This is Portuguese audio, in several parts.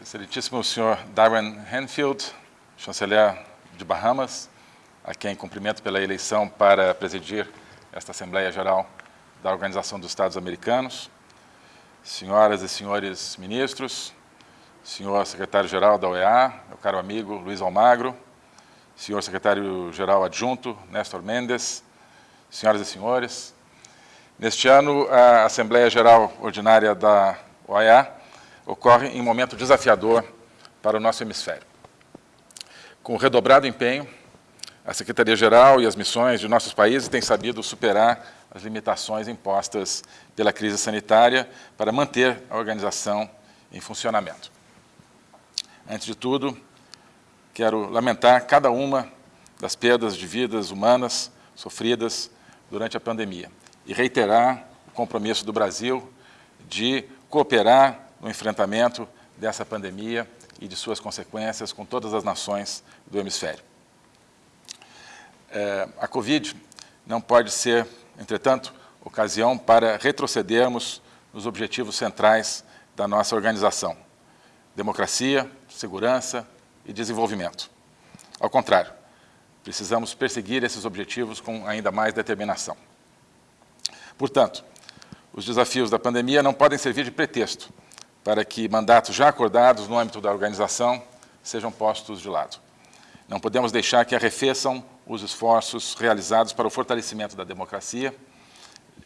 Excelentíssimo senhor Darren Hanfield, chanceler de Bahamas, a quem cumprimento pela eleição para presidir esta Assembleia Geral da Organização dos Estados Americanos, senhoras e senhores ministros, senhor secretário-geral da OEA, meu caro amigo Luiz Almagro, senhor secretário-geral adjunto Néstor Mendes, senhoras e senhores, neste ano a Assembleia Geral Ordinária da OEA ocorre em um momento desafiador para o nosso hemisfério. Com redobrado empenho, a Secretaria-Geral e as missões de nossos países têm sabido superar as limitações impostas pela crise sanitária para manter a organização em funcionamento. Antes de tudo, quero lamentar cada uma das perdas de vidas humanas sofridas durante a pandemia e reiterar o compromisso do Brasil de cooperar no enfrentamento dessa pandemia e de suas consequências com todas as nações do hemisfério. É, a Covid não pode ser, entretanto, ocasião para retrocedermos nos objetivos centrais da nossa organização, democracia, segurança e desenvolvimento. Ao contrário, precisamos perseguir esses objetivos com ainda mais determinação. Portanto, os desafios da pandemia não podem servir de pretexto para que mandatos já acordados no âmbito da organização sejam postos de lado. Não podemos deixar que arrefeçam os esforços realizados para o fortalecimento da democracia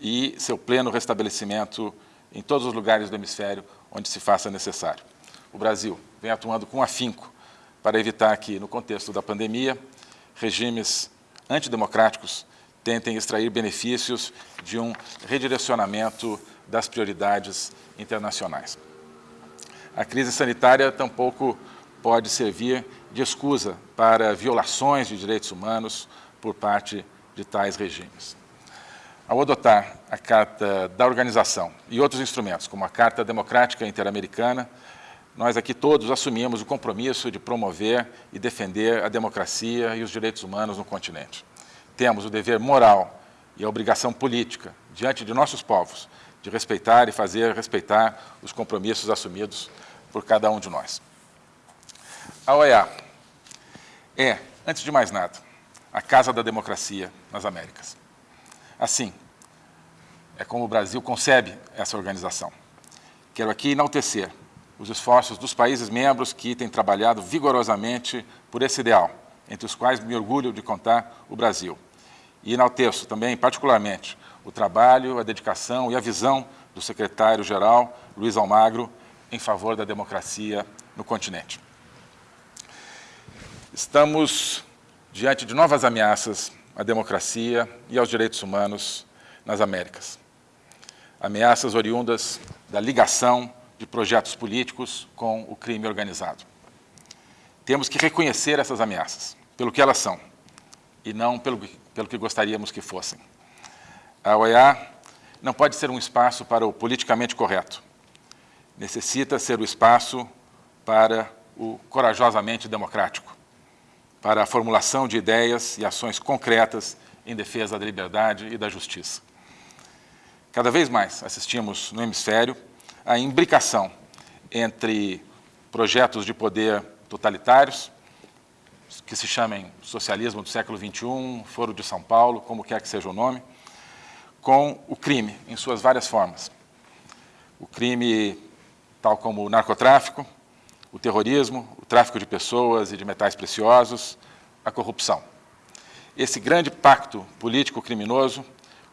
e seu pleno restabelecimento em todos os lugares do hemisfério onde se faça necessário. O Brasil vem atuando com afinco para evitar que, no contexto da pandemia, regimes antidemocráticos tentem extrair benefícios de um redirecionamento das prioridades internacionais. A crise sanitária tampouco pode servir de escusa para violações de direitos humanos por parte de tais regimes. Ao adotar a Carta da Organização e outros instrumentos, como a Carta Democrática Interamericana, nós aqui todos assumimos o compromisso de promover e defender a democracia e os direitos humanos no continente. Temos o dever moral e a obrigação política, diante de nossos povos, de respeitar e fazer respeitar os compromissos assumidos por cada um de nós. A OEA é, antes de mais nada, a casa da democracia nas Américas. Assim, é como o Brasil concebe essa organização. Quero aqui enaltecer os esforços dos países membros que têm trabalhado vigorosamente por esse ideal, entre os quais me orgulho de contar o Brasil. E enalteço também, particularmente, o trabalho, a dedicação e a visão do secretário-geral Luiz Almagro em favor da democracia no continente. Estamos diante de novas ameaças à democracia e aos direitos humanos nas Américas. Ameaças oriundas da ligação de projetos políticos com o crime organizado. Temos que reconhecer essas ameaças pelo que elas são e não pelo, pelo que gostaríamos que fossem. A OEA não pode ser um espaço para o politicamente correto, necessita ser o espaço para o corajosamente democrático, para a formulação de ideias e ações concretas em defesa da liberdade e da justiça. Cada vez mais assistimos no hemisfério a imbricação entre projetos de poder totalitários, que se chamem socialismo do século XXI, Foro de São Paulo, como quer que seja o nome, com o crime em suas várias formas. O crime tal como o narcotráfico, o terrorismo, o tráfico de pessoas e de metais preciosos, a corrupção. Esse grande pacto político-criminoso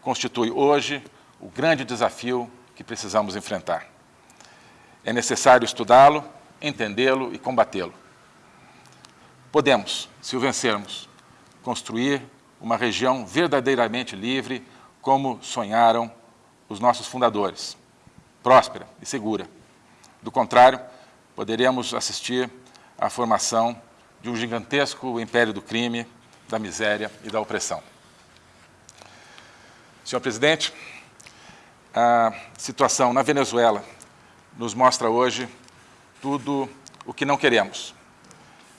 constitui hoje o grande desafio que precisamos enfrentar. É necessário estudá-lo, entendê-lo e combatê-lo. Podemos, se o vencermos, construir uma região verdadeiramente livre, como sonharam os nossos fundadores, próspera e segura, do contrário, poderíamos assistir à formação de um gigantesco império do crime, da miséria e da opressão. Senhor presidente, a situação na Venezuela nos mostra hoje tudo o que não queremos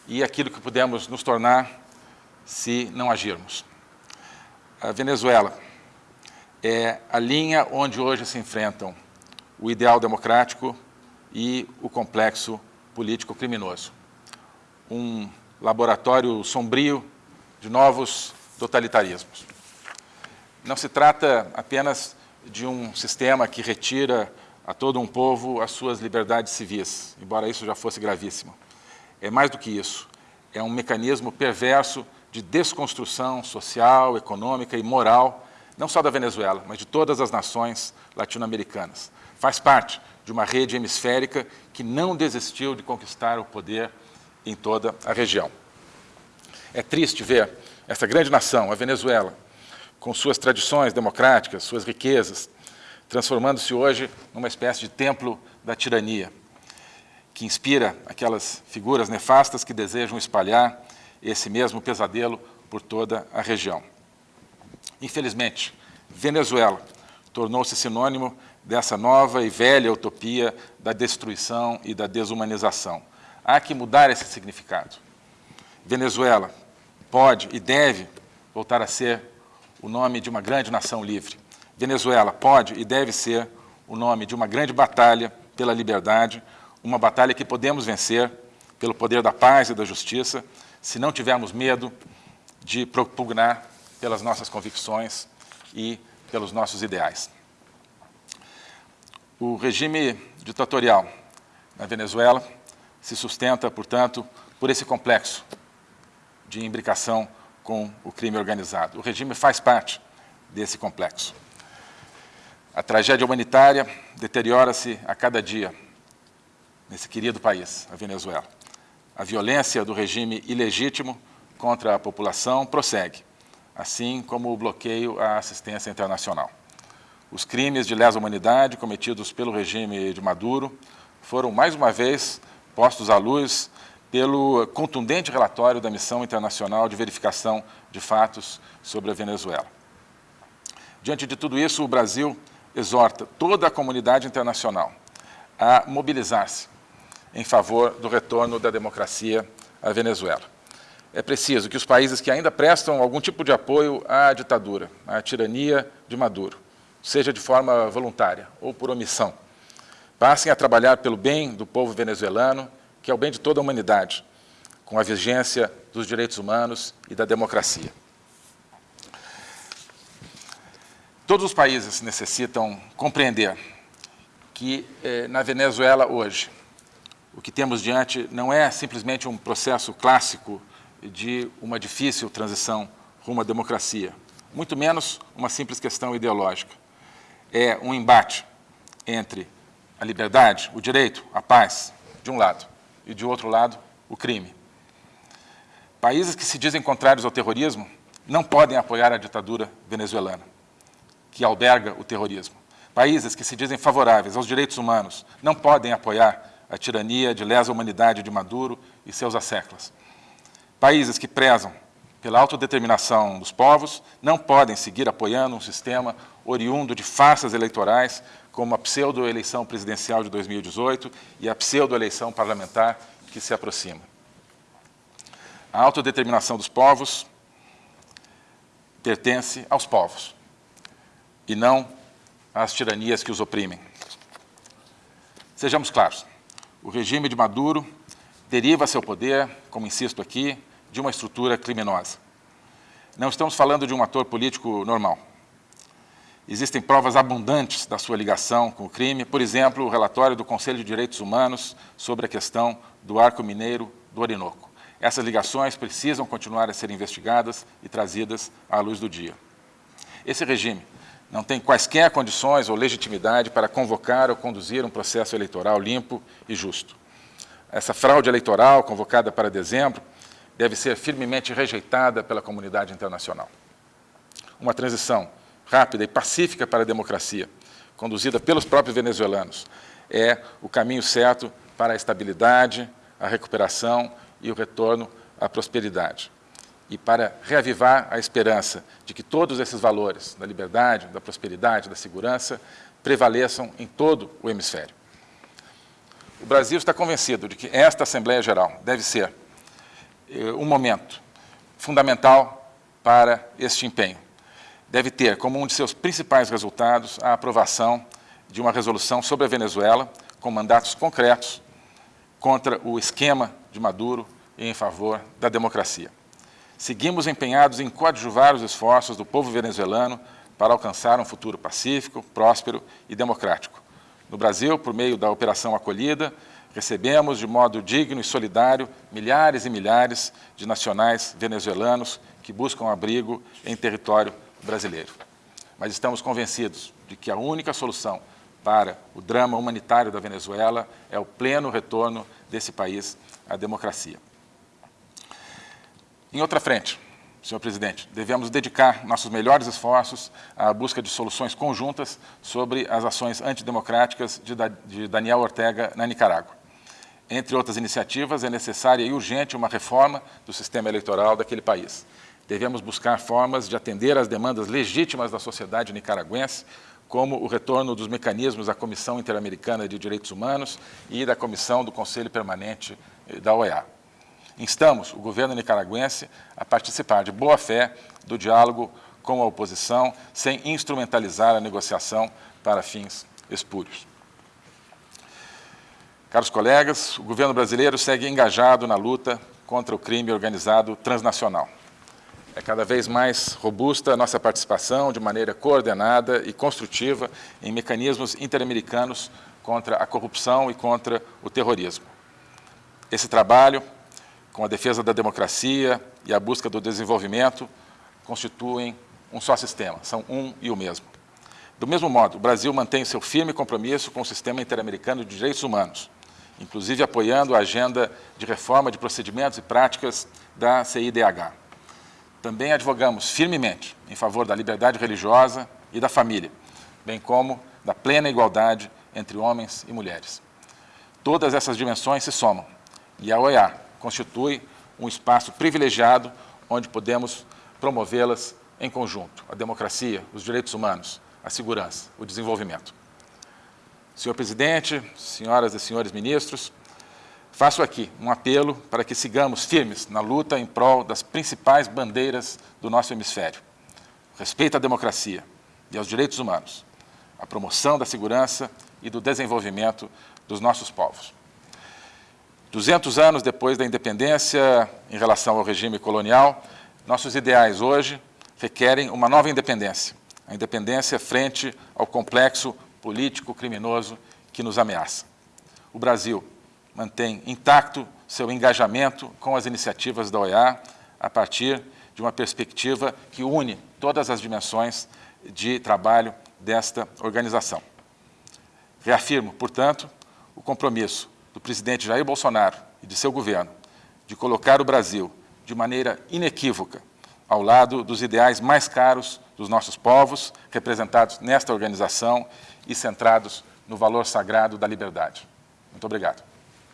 e aquilo que podemos nos tornar se não agirmos. A Venezuela é a linha onde hoje se enfrentam o ideal democrático e o complexo político criminoso. Um laboratório sombrio de novos totalitarismos. Não se trata apenas de um sistema que retira a todo um povo as suas liberdades civis, embora isso já fosse gravíssimo. É mais do que isso. É um mecanismo perverso de desconstrução social, econômica e moral, não só da Venezuela, mas de todas as nações latino-americanas. Faz parte de uma rede hemisférica que não desistiu de conquistar o poder em toda a região. É triste ver essa grande nação, a Venezuela, com suas tradições democráticas, suas riquezas, transformando-se hoje numa espécie de templo da tirania, que inspira aquelas figuras nefastas que desejam espalhar esse mesmo pesadelo por toda a região. Infelizmente, Venezuela tornou-se sinônimo dessa nova e velha utopia da destruição e da desumanização. Há que mudar esse significado. Venezuela pode e deve voltar a ser o nome de uma grande nação livre. Venezuela pode e deve ser o nome de uma grande batalha pela liberdade, uma batalha que podemos vencer pelo poder da paz e da justiça, se não tivermos medo de propugnar pelas nossas convicções e pelos nossos ideais. O regime ditatorial na Venezuela se sustenta, portanto, por esse complexo de imbricação com o crime organizado. O regime faz parte desse complexo. A tragédia humanitária deteriora-se a cada dia nesse querido país, a Venezuela. A violência do regime ilegítimo contra a população prossegue, assim como o bloqueio à assistência internacional. Os crimes de lesa humanidade cometidos pelo regime de Maduro foram, mais uma vez, postos à luz pelo contundente relatório da Missão Internacional de Verificação de Fatos sobre a Venezuela. Diante de tudo isso, o Brasil exorta toda a comunidade internacional a mobilizar-se em favor do retorno da democracia à Venezuela. É preciso que os países que ainda prestam algum tipo de apoio à ditadura, à tirania de Maduro, seja de forma voluntária ou por omissão. Passem a trabalhar pelo bem do povo venezuelano, que é o bem de toda a humanidade, com a vigência dos direitos humanos e da democracia. Todos os países necessitam compreender que, eh, na Venezuela hoje, o que temos diante não é simplesmente um processo clássico de uma difícil transição rumo à democracia, muito menos uma simples questão ideológica é um embate entre a liberdade, o direito, a paz, de um lado, e de outro lado, o crime. Países que se dizem contrários ao terrorismo não podem apoiar a ditadura venezuelana, que alberga o terrorismo. Países que se dizem favoráveis aos direitos humanos não podem apoiar a tirania de lesa humanidade de Maduro e seus asseclas. Países que prezam pela autodeterminação dos povos, não podem seguir apoiando um sistema oriundo de farsas eleitorais, como a pseudo-eleição presidencial de 2018 e a pseudo-eleição parlamentar que se aproxima. A autodeterminação dos povos pertence aos povos, e não às tiranias que os oprimem. Sejamos claros, o regime de Maduro deriva seu poder, como insisto aqui, de uma estrutura criminosa. Não estamos falando de um ator político normal. Existem provas abundantes da sua ligação com o crime, por exemplo, o relatório do Conselho de Direitos Humanos sobre a questão do arco mineiro do Orinoco. Essas ligações precisam continuar a ser investigadas e trazidas à luz do dia. Esse regime não tem quaisquer condições ou legitimidade para convocar ou conduzir um processo eleitoral limpo e justo. Essa fraude eleitoral, convocada para dezembro, deve ser firmemente rejeitada pela comunidade internacional. Uma transição rápida e pacífica para a democracia, conduzida pelos próprios venezuelanos, é o caminho certo para a estabilidade, a recuperação e o retorno à prosperidade. E para reavivar a esperança de que todos esses valores da liberdade, da prosperidade, da segurança prevaleçam em todo o hemisfério. O Brasil está convencido de que esta Assembleia Geral deve ser eh, um momento fundamental para este empenho. Deve ter como um de seus principais resultados a aprovação de uma resolução sobre a Venezuela com mandatos concretos, contra o esquema de Maduro e em favor da democracia. Seguimos empenhados em coadjuvar os esforços do povo venezuelano para alcançar um futuro pacífico, próspero e democrático. No Brasil, por meio da Operação Acolhida, recebemos de modo digno e solidário milhares e milhares de nacionais venezuelanos que buscam abrigo em território brasileiro. Mas estamos convencidos de que a única solução para o drama humanitário da Venezuela é o pleno retorno desse país à democracia. Em outra frente, senhor presidente, devemos dedicar nossos melhores esforços à busca de soluções conjuntas sobre as ações antidemocráticas de Daniel Ortega na Nicarágua. Entre outras iniciativas, é necessária e urgente uma reforma do sistema eleitoral daquele país. Devemos buscar formas de atender às demandas legítimas da sociedade nicaragüense, como o retorno dos mecanismos da Comissão Interamericana de Direitos Humanos e da Comissão do Conselho Permanente da OEA instamos o governo nicaragüense a participar de boa fé do diálogo com a oposição, sem instrumentalizar a negociação para fins espúrios. Caros colegas, o governo brasileiro segue engajado na luta contra o crime organizado transnacional. É cada vez mais robusta a nossa participação de maneira coordenada e construtiva em mecanismos interamericanos contra a corrupção e contra o terrorismo. Esse trabalho com a defesa da democracia e a busca do desenvolvimento, constituem um só sistema, são um e o mesmo. Do mesmo modo, o Brasil mantém seu firme compromisso com o sistema interamericano de direitos humanos, inclusive apoiando a agenda de reforma de procedimentos e práticas da CIDH. Também advogamos firmemente em favor da liberdade religiosa e da família, bem como da plena igualdade entre homens e mulheres. Todas essas dimensões se somam, e a OEA, constitui um espaço privilegiado onde podemos promovê-las em conjunto, a democracia, os direitos humanos, a segurança, o desenvolvimento. Senhor Presidente, senhoras e senhores ministros, faço aqui um apelo para que sigamos firmes na luta em prol das principais bandeiras do nosso hemisfério. Respeito à democracia e aos direitos humanos, a promoção da segurança e do desenvolvimento dos nossos povos. 200 anos depois da independência, em relação ao regime colonial, nossos ideais hoje requerem uma nova independência, a independência frente ao complexo político criminoso que nos ameaça. O Brasil mantém intacto seu engajamento com as iniciativas da OEA a partir de uma perspectiva que une todas as dimensões de trabalho desta organização. Reafirmo, portanto, o compromisso do presidente Jair Bolsonaro e de seu governo de colocar o Brasil de maneira inequívoca ao lado dos ideais mais caros dos nossos povos, representados nesta organização e centrados no valor sagrado da liberdade. Muito obrigado.